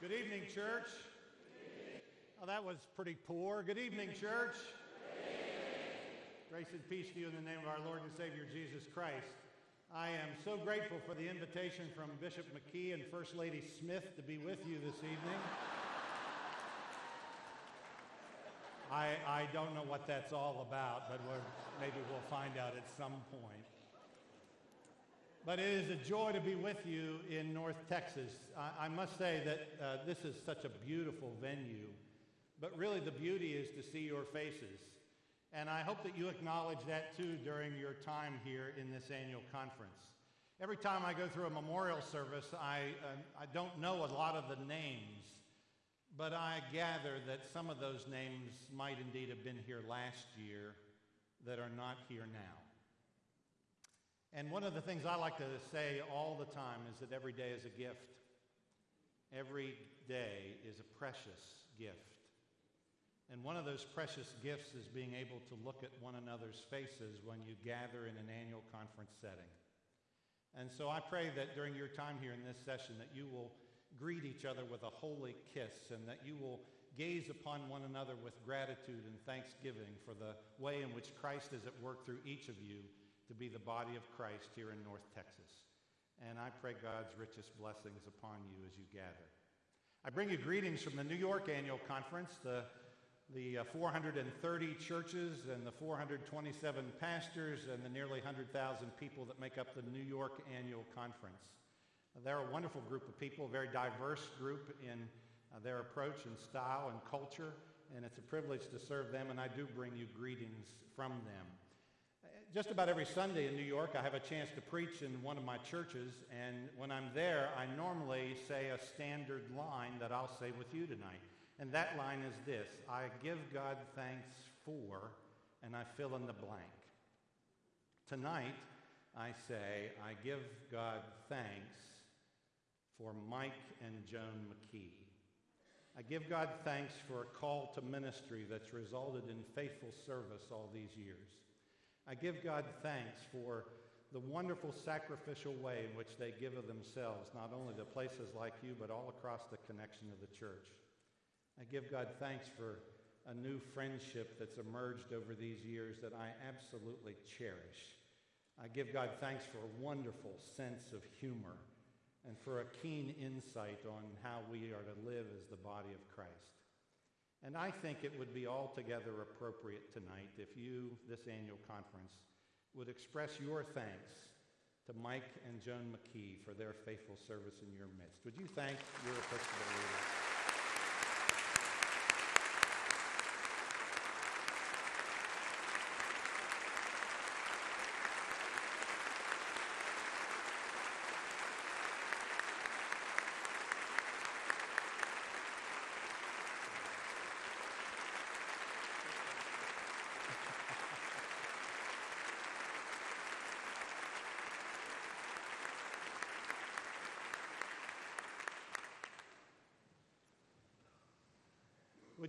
Good evening, church. Oh, that was pretty poor. Good evening, church. Grace and peace to you in the name of our Lord and Savior Jesus Christ. I am so grateful for the invitation from Bishop McKee and First Lady Smith to be with you this evening. I, I don't know what that's all about, but maybe we'll find out at some point. But it is a joy to be with you in North Texas. I, I must say that uh, this is such a beautiful venue, but really the beauty is to see your faces. And I hope that you acknowledge that too during your time here in this annual conference. Every time I go through a memorial service, I, uh, I don't know a lot of the names, but I gather that some of those names might indeed have been here last year that are not here now. And one of the things I like to say all the time is that every day is a gift. Every day is a precious gift. And one of those precious gifts is being able to look at one another's faces when you gather in an annual conference setting. And so I pray that during your time here in this session that you will greet each other with a holy kiss and that you will gaze upon one another with gratitude and thanksgiving for the way in which Christ is at work through each of you to be the body of Christ here in North Texas. And I pray God's richest blessings upon you as you gather. I bring you greetings from the New York Annual Conference, the, the uh, 430 churches and the 427 pastors and the nearly 100,000 people that make up the New York Annual Conference. They're a wonderful group of people, a very diverse group in uh, their approach and style and culture, and it's a privilege to serve them, and I do bring you greetings from them just about every Sunday in New York, I have a chance to preach in one of my churches, and when I'm there, I normally say a standard line that I'll say with you tonight. And that line is this I give God thanks for, and I fill in the blank. Tonight, I say, I give God thanks for Mike and Joan McKee. I give God thanks for a call to ministry that's resulted in faithful service all these years. I give God thanks for the wonderful sacrificial way in which they give of themselves, not only to places like you, but all across the connection of the church. I give God thanks for a new friendship that's emerged over these years that I absolutely cherish. I give God thanks for a wonderful sense of humor and for a keen insight on how we are to live as the body of Christ. And I think it would be altogether appropriate tonight if you, this annual conference, would express your thanks to Mike and Joan McKee for their faithful service in your midst. Would you thank your Episcopal leaders?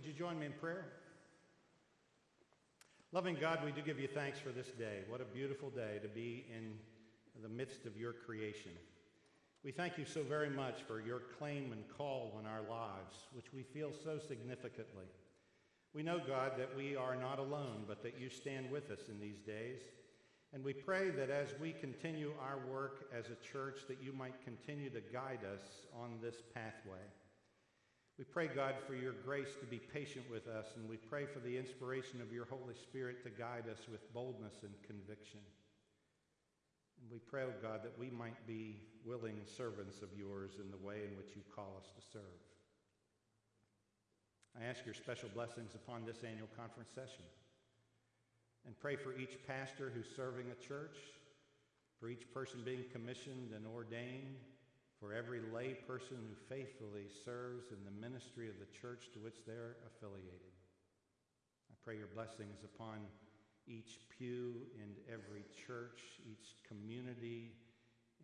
Would you join me in prayer? Loving God, we do give you thanks for this day. What a beautiful day to be in the midst of your creation. We thank you so very much for your claim and call on our lives, which we feel so significantly. We know, God, that we are not alone, but that you stand with us in these days. And we pray that as we continue our work as a church, that you might continue to guide us on this pathway. We pray, God, for your grace to be patient with us, and we pray for the inspiration of your Holy Spirit to guide us with boldness and conviction. And we pray, oh God, that we might be willing servants of yours in the way in which you call us to serve. I ask your special blessings upon this annual conference session and pray for each pastor who's serving a church, for each person being commissioned and ordained, for every lay person who faithfully serves in the ministry of the church to which they're affiliated. I pray your blessings upon each pew in every church, each community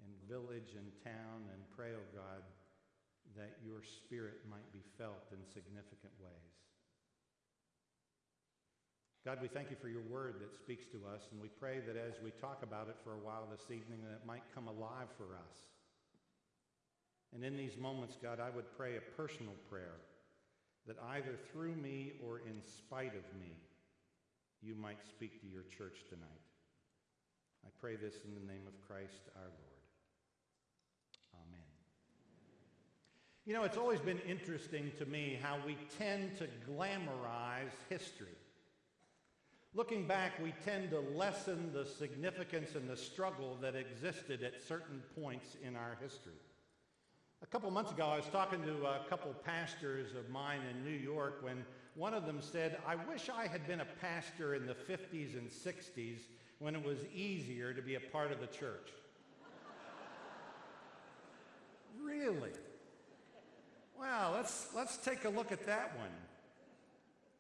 and village and town, and pray, O oh God, that your spirit might be felt in significant ways. God, we thank you for your word that speaks to us, and we pray that as we talk about it for a while this evening, that it might come alive for us And in these moments, God, I would pray a personal prayer that either through me or in spite of me, you might speak to your church tonight. I pray this in the name of Christ our Lord. Amen. You know, it's always been interesting to me how we tend to glamorize history. Looking back, we tend to lessen the significance and the struggle that existed at certain points in our history. A couple months ago, I was talking to a couple pastors of mine in New York when one of them said, I wish I had been a pastor in the 50s and 60s when it was easier to be a part of the church. really? Well, let's, let's take a look at that one.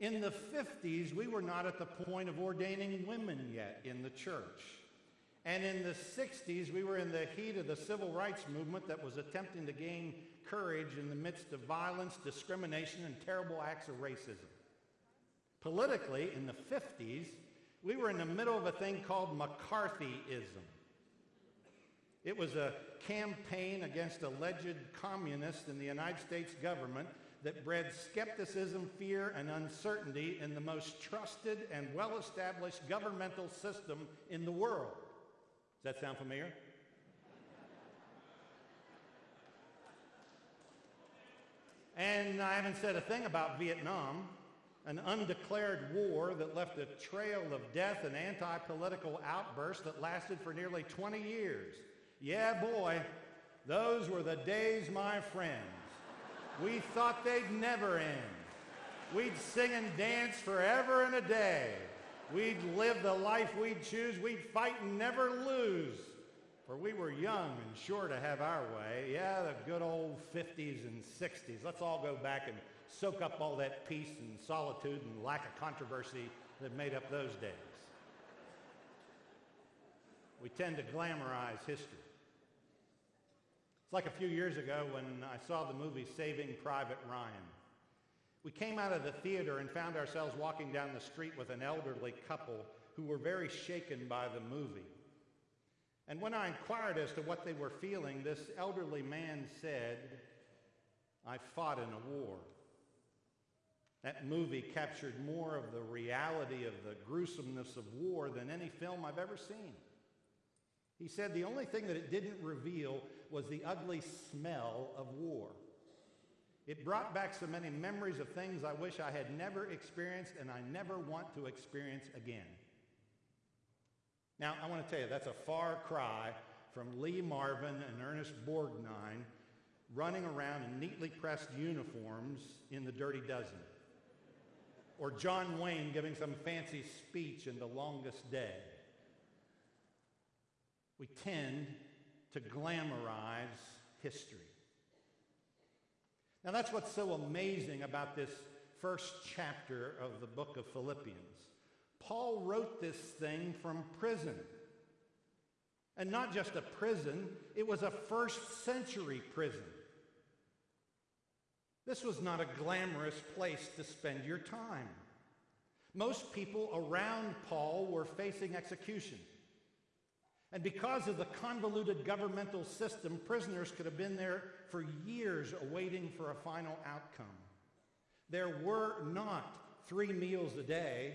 In the 50s, we were not at the point of ordaining women yet in the church. And in the 60s, we were in the heat of the civil rights movement that was attempting to gain courage in the midst of violence, discrimination, and terrible acts of racism. Politically, in the 50s, we were in the middle of a thing called McCarthyism. It was a campaign against alleged communists in the United States government that bred skepticism, fear, and uncertainty in the most trusted and well-established governmental system in the world. Does that sound familiar? and I haven't said a thing about Vietnam, an undeclared war that left a trail of death and anti-political outbursts that lasted for nearly 20 years. Yeah, boy, those were the days, my friends. We thought they'd never end. We'd sing and dance forever and a day. We'd live the life we'd choose. We'd fight and never lose. For we were young and sure to have our way. Yeah, the good old 50s and 60s. Let's all go back and soak up all that peace and solitude and lack of controversy that made up those days. We tend to glamorize history. It's like a few years ago when I saw the movie Saving Private Ryan. We came out of the theater and found ourselves walking down the street with an elderly couple who were very shaken by the movie. And when I inquired as to what they were feeling, this elderly man said, I fought in a war. That movie captured more of the reality of the gruesomeness of war than any film I've ever seen. He said the only thing that it didn't reveal was the ugly smell of war. It brought back so many memories of things I wish I had never experienced and I never want to experience again. Now, I want to tell you, that's a far cry from Lee Marvin and Ernest Borgnine running around in neatly pressed uniforms in the Dirty Dozen. Or John Wayne giving some fancy speech in The Longest Day. We tend to glamorize history. Now, that's what's so amazing about this first chapter of the book of Philippians. Paul wrote this thing from prison. And not just a prison, it was a first century prison. This was not a glamorous place to spend your time. Most people around Paul were facing execution. And because of the convoluted governmental system, prisoners could have been there for years awaiting for a final outcome. There were not three meals a day,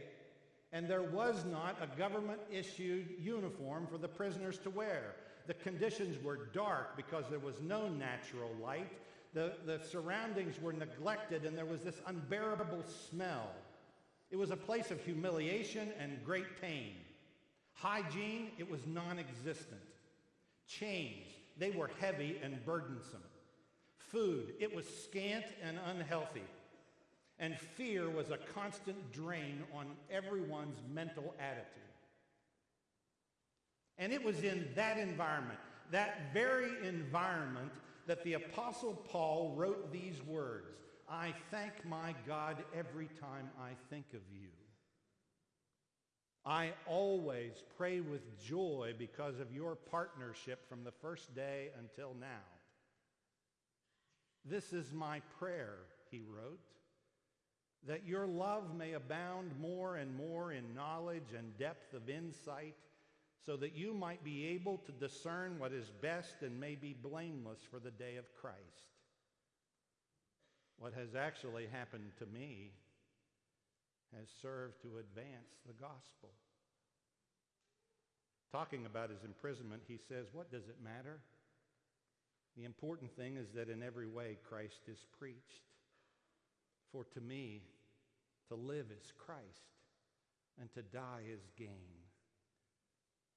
and there was not a government-issued uniform for the prisoners to wear. The conditions were dark because there was no natural light. The, the surroundings were neglected, and there was this unbearable smell. It was a place of humiliation and great pain. Hygiene, it was non-existent. Chains, they were heavy and burdensome. Food, it was scant and unhealthy. And fear was a constant drain on everyone's mental attitude. And it was in that environment, that very environment, that the Apostle Paul wrote these words I thank my God every time I think of you. I always pray with joy because of your partnership from the first day until now. This is my prayer, he wrote, that your love may abound more and more in knowledge and depth of insight so that you might be able to discern what is best and may be blameless for the day of Christ. What has actually happened to me has served to advance the gospel. Talking about his imprisonment, he says, What does it matter? The important thing is that in every way Christ is preached. For to me, to live is Christ, and to die is gain.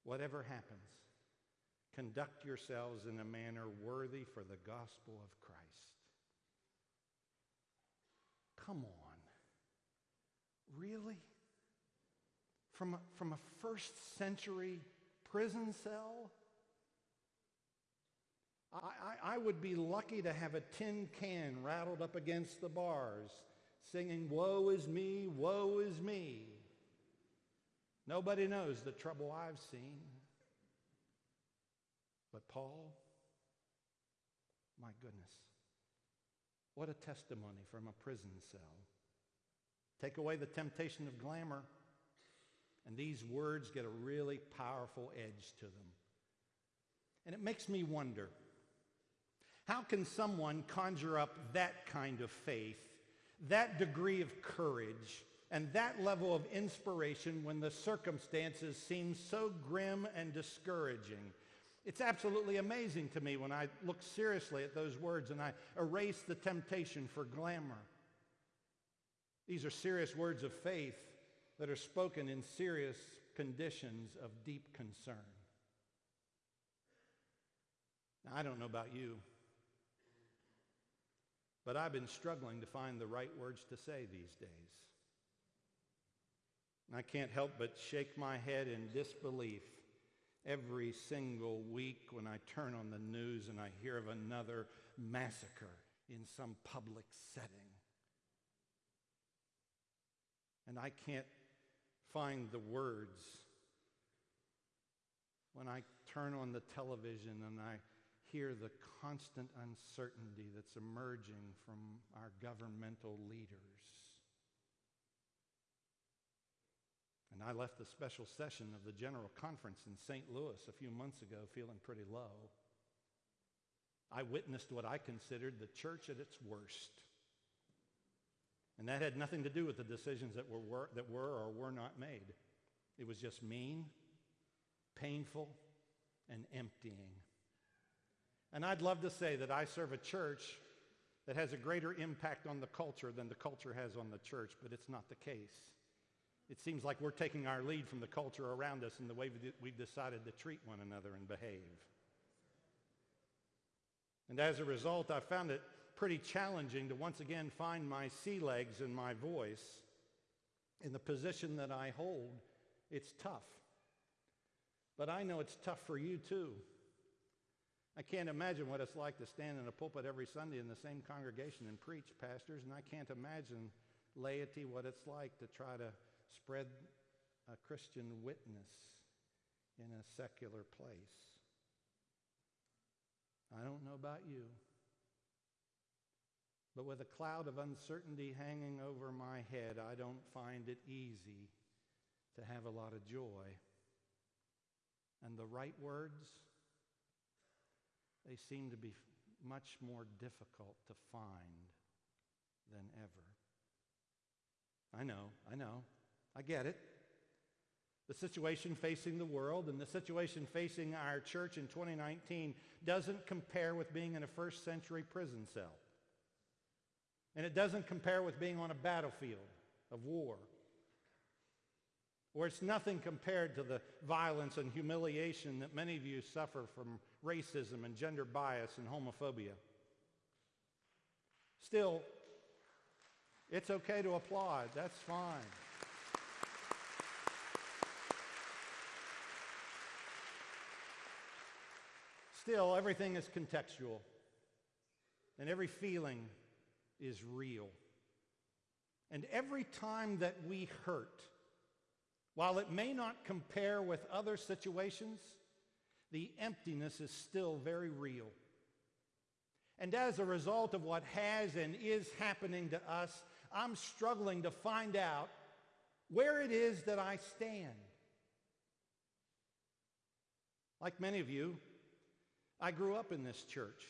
Whatever happens, conduct yourselves in a manner worthy for the gospel of Christ. Come on. Really? From a, from a first century prison cell? I, I, I, would be lucky to have a tin can rattled up against the bars singing, Woe is me, woe is me. Nobody knows the trouble I've seen. But Paul, my goodness, what a testimony from a prison cell. Take away the temptation of glamour, and these words get a really powerful edge to them. And it makes me wonder, how can someone conjure up that kind of faith, that degree of courage, and that level of inspiration when the circumstances seem so grim and discouraging? It's absolutely amazing to me when I look seriously at those words and I erase the temptation for glamour. These are serious words of faith that are spoken in serious conditions of deep concern. Now, I don't know about you, but I've been struggling to find the right words to say these days. I can't help but shake my head in disbelief every single week when I turn on the news and I hear of another massacre in some public setting. And I can't find the words when I turn on the television and I hear the constant uncertainty that's emerging from our governmental leaders. And I left the special session of the General Conference in St. Louis a few months ago feeling pretty low. I witnessed what I considered the church at its worst. And that had nothing to do with the decisions that were, were, that were or were not made. It was just mean, painful, and emptying. And I'd love to say that I serve a church that has a greater impact on the culture than the culture has on the church, but it's not the case. It seems like we're taking our lead from the culture around us in the way that we've decided to treat one another and behave. And as a result, I found it pretty challenging to once again find my sea legs and my voice in the position that I hold. It's tough. But I know it's tough for you too. I can't imagine what it's like to stand in a pulpit every Sunday in the same congregation and preach, pastors, and I can't imagine laity what it's like to try to spread a Christian witness in a secular place. I don't know about you. But with a cloud of uncertainty hanging over my head, I don't find it easy to have a lot of joy. And the right words, they seem to be much more difficult to find than ever. I know, I know, I get it. The situation facing the world and the situation facing our church in 2019 doesn't compare with being in a first century prison cell. And it doesn't compare with being on a battlefield of war. Or it's nothing compared to the violence and humiliation that many of you suffer from racism and gender bias and homophobia. Still, it's okay to applaud. That's fine. Still, everything is contextual. And every feeling is real. And every time that we hurt, while it may not compare with other situations, the emptiness is still very real. And as a result of what has and is happening to us, I'm struggling to find out where it is that I stand. Like many of you, I grew up in this church.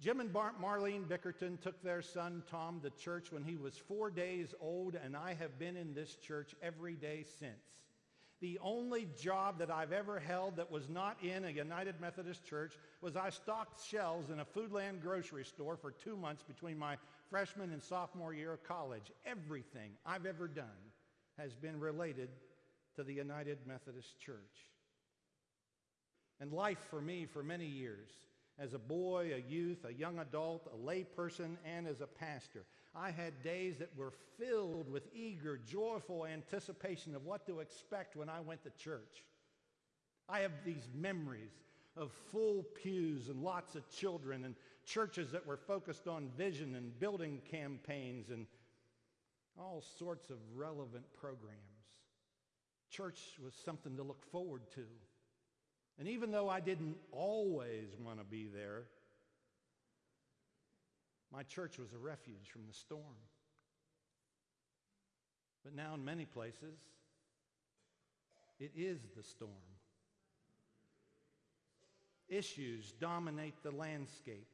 Jim and Bar- Marlene Bickerton took their son Tom to church when he was four days old, and I have been in this church every day since. The only job that I've ever held that was not in a United Methodist church was I stocked shelves in a Foodland grocery store for two months between my freshman and sophomore year of college. Everything I've ever done has been related to the United Methodist Church. And life for me for many years, as a boy, a youth, a young adult, a layperson, and as a pastor, I had days that were filled with eager, joyful anticipation of what to expect when I went to church. I have these memories of full pews and lots of children and churches that were focused on vision and building campaigns and all sorts of relevant programs. Church was something to look forward to. And even though I didn't always want to be there, my church was a refuge from the storm. But now, in many places, it is the storm. Issues dominate the landscape.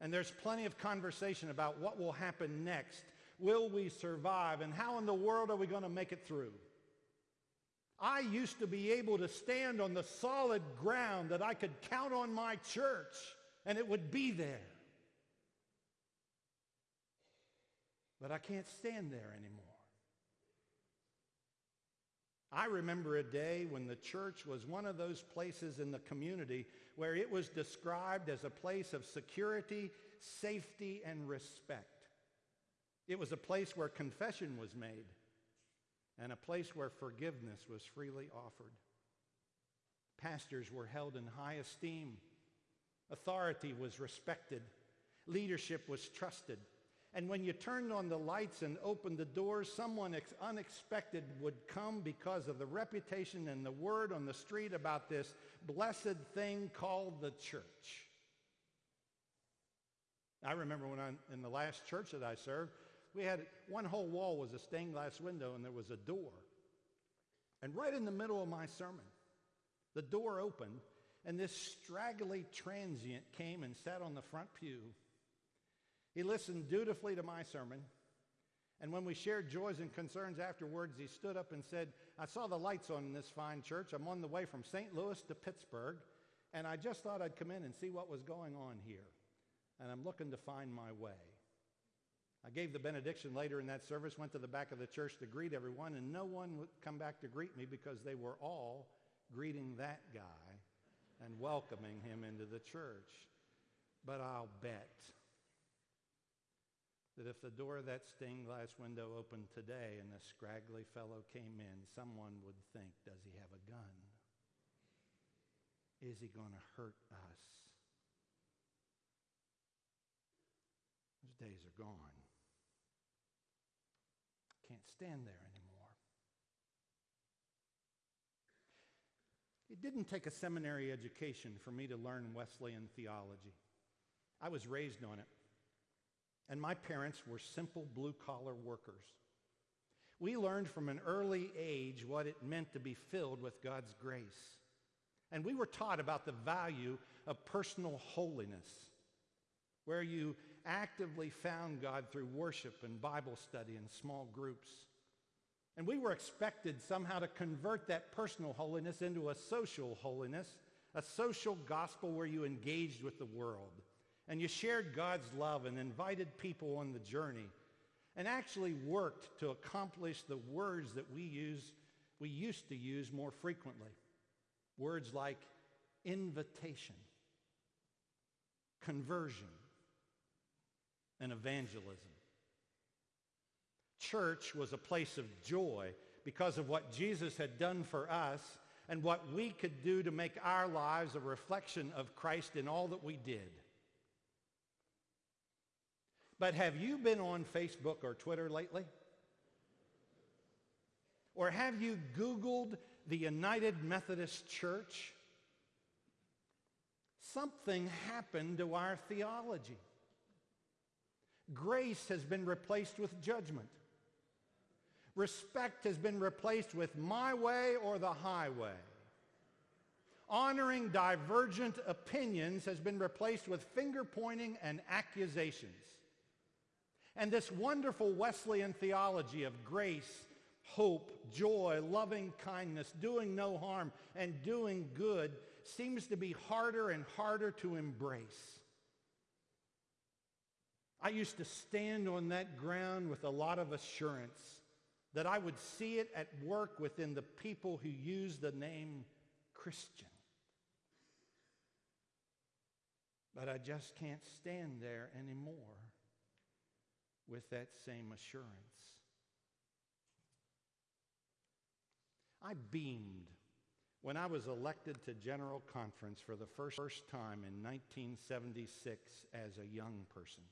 And there's plenty of conversation about what will happen next. Will we survive? And how in the world are we going to make it through? I used to be able to stand on the solid ground that I could count on my church and it would be there. But I can't stand there anymore. I remember a day when the church was one of those places in the community where it was described as a place of security, safety, and respect. It was a place where confession was made and a place where forgiveness was freely offered. Pastors were held in high esteem. Authority was respected. Leadership was trusted. And when you turned on the lights and opened the doors, someone ex- unexpected would come because of the reputation and the word on the street about this blessed thing called the church. I remember when I'm in the last church that I served, we had one whole wall was a stained glass window and there was a door. And right in the middle of my sermon, the door opened and this straggly transient came and sat on the front pew he listened dutifully to my sermon. And when we shared joys and concerns afterwards, he stood up and said, I saw the lights on in this fine church. I'm on the way from St. Louis to Pittsburgh, and I just thought I'd come in and see what was going on here. And I'm looking to find my way. I gave the benediction later in that service, went to the back of the church to greet everyone, and no one would come back to greet me because they were all greeting that guy and welcoming him into the church. But I'll bet that if the door of that stained glass window opened today and a scraggly fellow came in, someone would think, does he have a gun? Is he going to hurt us? Those days are gone. Can't stand there anymore. It didn't take a seminary education for me to learn Wesleyan theology. I was raised on it and my parents were simple blue collar workers. We learned from an early age what it meant to be filled with God's grace. And we were taught about the value of personal holiness, where you actively found God through worship and Bible study and small groups. And we were expected somehow to convert that personal holiness into a social holiness, a social gospel where you engaged with the world and you shared God's love and invited people on the journey and actually worked to accomplish the words that we use we used to use more frequently. Words like invitation, conversion, and evangelism. Church was a place of joy because of what Jesus had done for us and what we could do to make our lives a reflection of Christ in all that we did. But have you been on Facebook or Twitter lately? Or have you Googled the United Methodist Church? Something happened to our theology. Grace has been replaced with judgment. Respect has been replaced with my way or the highway. Honoring divergent opinions has been replaced with finger pointing and accusations. And this wonderful Wesleyan theology of grace, hope, joy, loving kindness, doing no harm, and doing good seems to be harder and harder to embrace. I used to stand on that ground with a lot of assurance that I would see it at work within the people who use the name Christian. But I just can't stand there anymore with that same assurance. I beamed when I was elected to General Conference for the first, time in 1976 as a young person.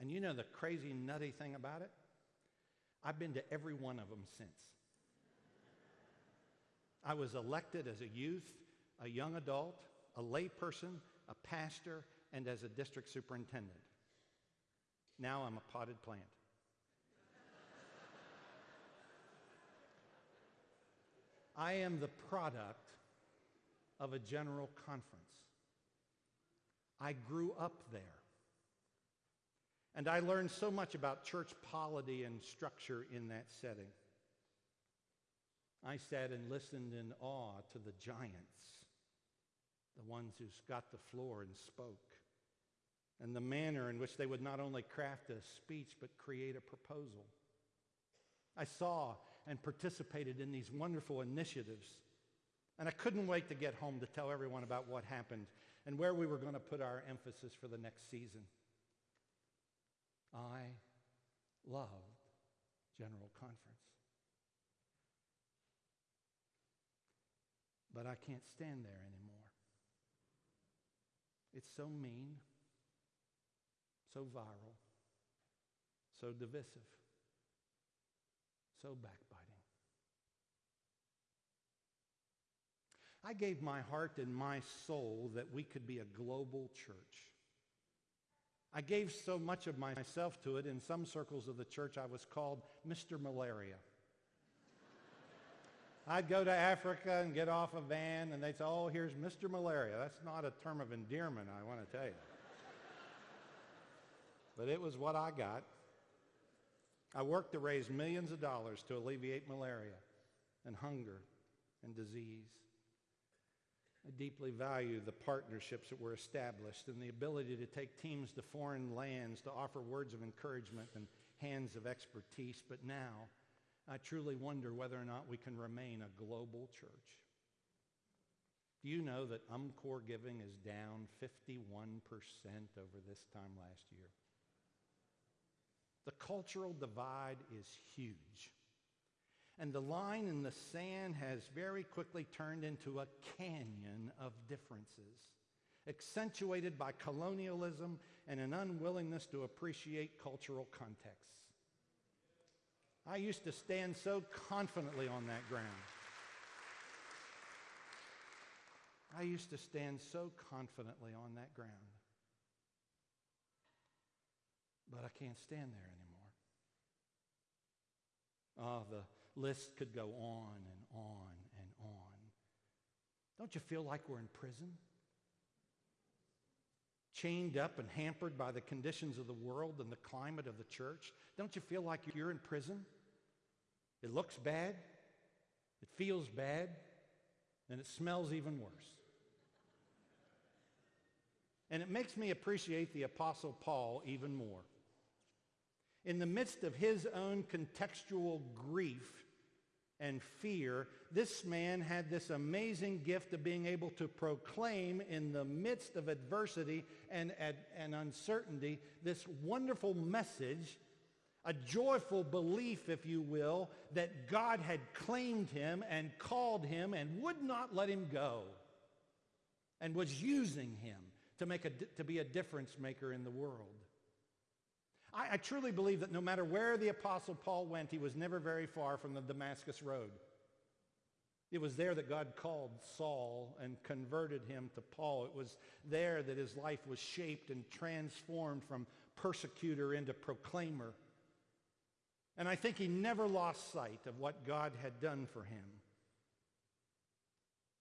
And you know the crazy, nutty thing about it? I've been to every one of them since. I was elected as a youth, a young adult, a layperson, a pastor, and as a district superintendent. Now I'm a potted plant. I am the product of a general conference. I grew up there. And I learned so much about church polity and structure in that setting. I sat and listened in awe to the giants, the ones who got the floor and spoke, and the manner in which they would not only craft a speech but create a proposal. I saw and participated in these wonderful initiatives, and I couldn't wait to get home to tell everyone about what happened and where we were going to put our emphasis for the next season. I loved General Conference. But I can't stand there anymore. It's so mean, so viral, so divisive, so backbiting. I gave my heart and my soul that we could be a global church. I gave so much of myself to it, in some circles of the church, I was called Mr. Malaria. I'd go to Africa and get off a van, and they'd say, Oh, here's Mr. Malaria. That's not a term of endearment, I want to tell you. but it was what I got. I worked to raise millions of dollars to alleviate malaria and hunger and disease. I deeply value the partnerships that were established and the ability to take teams to foreign lands to offer words of encouragement and hands of expertise. But now, I truly wonder whether or not we can remain a global church. Do you know that UMCOR giving is down 51% over this time last year? The cultural divide is huge. And the line in the sand has very quickly turned into a canyon of differences, accentuated by colonialism and an unwillingness to appreciate cultural contexts. I used to stand so confidently on that ground. I used to stand so confidently on that ground. But I can't stand there anymore. Oh, the list could go on and on and on. Don't you feel like we're in prison? Chained up and hampered by the conditions of the world and the climate of the church? Don't you feel like you're in prison? It looks bad, it feels bad, and it smells even worse. And it makes me appreciate the Apostle Paul even more. In the midst of his own contextual grief, and fear, this man had this amazing gift of being able to proclaim in the midst of adversity and, and, and, uncertainty this wonderful message, a joyful belief, if you will, that God had claimed him and called him and would not let him go and was using him to, make a, to be a difference maker in the world. I, I truly believe that no matter where the Apostle Paul went, he was never very far from the Damascus Road. It was there that God called Saul and converted him to Paul. It was there that his life was shaped and transformed from persecutor into proclaimer. And I think he never lost sight of what God had done for him.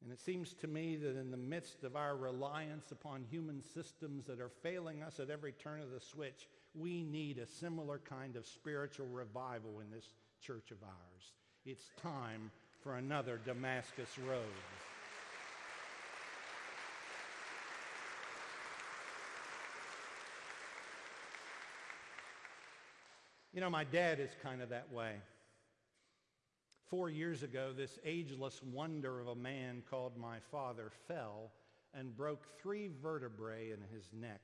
And it seems to me that in the midst of our reliance upon human systems that are failing us at every turn of the switch, we need a similar kind of spiritual revival in this church of ours. It's time for another Damascus Road. You know, my dad is kind of that way. Four years ago, this ageless wonder of a man called my father fell and broke three vertebrae in his neck.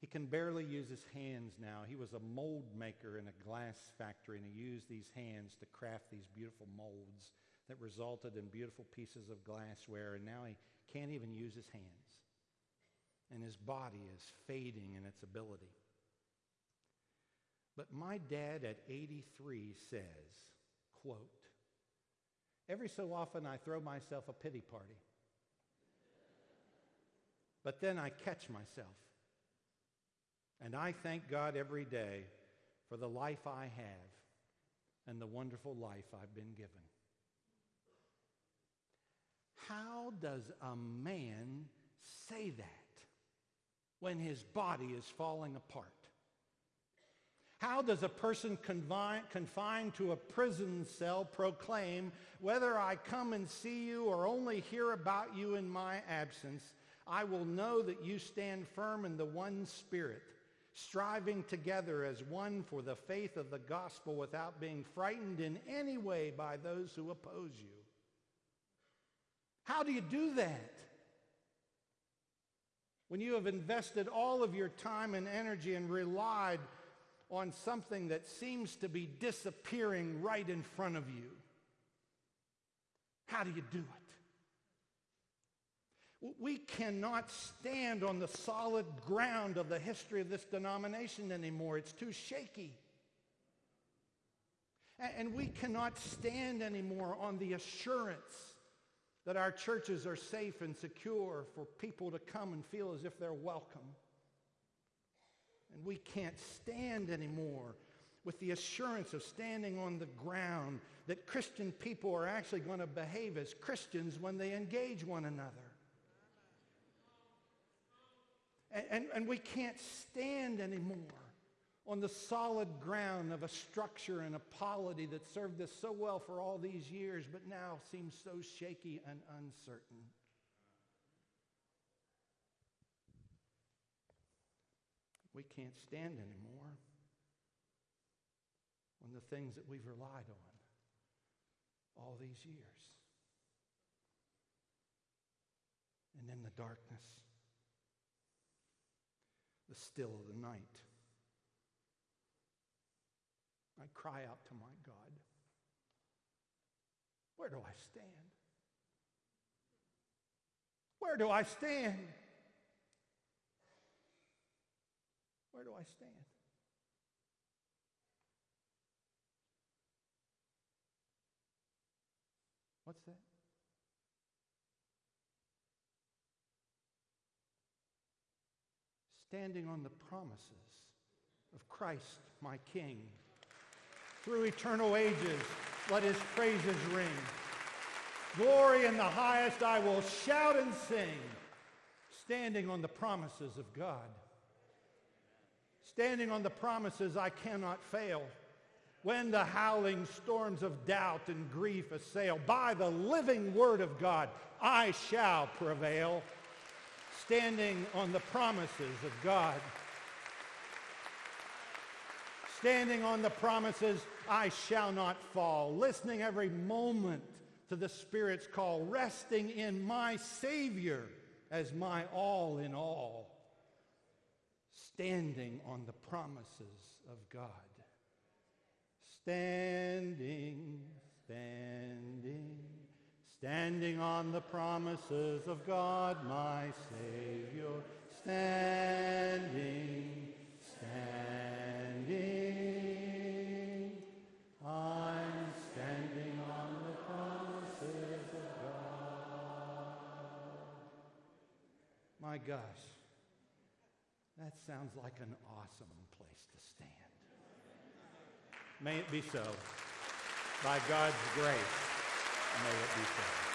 He can barely use his hands now. He was a mold maker in a glass factory, and he used these hands to craft these beautiful molds that resulted in beautiful pieces of glassware, and now he can't even use his hands. And his body is fading in its ability. But my dad at 83 says, quote, every so often I throw myself a pity party. But then I catch myself. And I thank God every day for the life I have and the wonderful life I've been given. How does a man say that when his body is falling apart? How does a person confined to a prison cell proclaim, whether I come and see you or only hear about you in my absence, I will know that you stand firm in the one Spirit, striving together as one for the faith of the gospel without being frightened in any way by those who oppose you? How do you do that? When you have invested all of your time and energy and relied on something that seems to be disappearing right in front of you. How do you do it? We cannot stand on the solid ground of the history of this denomination anymore. It's too shaky. And we cannot stand anymore on the assurance that our churches are safe and secure for people to come and feel as if they're welcome. And we can't stand anymore with the assurance of standing on the ground that Christian people are actually going to behave as Christians when they engage one another. And, and, and, we can't stand anymore on the solid ground of a structure and a polity that served us so well for all these years, but now seems so shaky and uncertain. we can't stand anymore on the things that we've relied on all these years. And in the darkness, the still of the night, I cry out to my God, where do I stand? Where do I stand? Where do I stand? What's that? Standing on the promises of Christ, my King. Through eternal ages, let his praises ring. Glory in the highest I will shout and sing, standing on the promises of God standing on the promises I cannot fail. When the howling storms of doubt and grief assail, by the living word of God, I shall prevail. Standing on the promises of God. Standing on the promises, I shall not fall. Listening every moment to the Spirit's call. Resting in my Savior as my all in all standing on the promises of God. Standing, standing on the promises of God, my Savior. Standing, standing, I'm standing on the promises of God. My gosh. That sounds like an awesome place to stand. May it be so, by God's grace. May it be so.